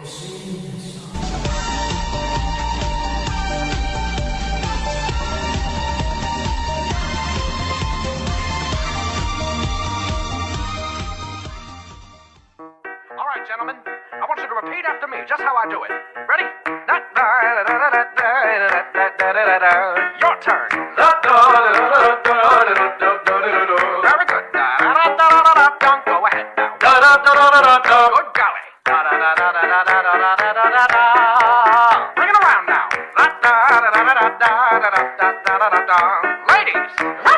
All right, gentlemen. I want you to repeat after me just how I do it. Ready? Your turn. Very good. Go ahead now. Bring it around now. Ladies.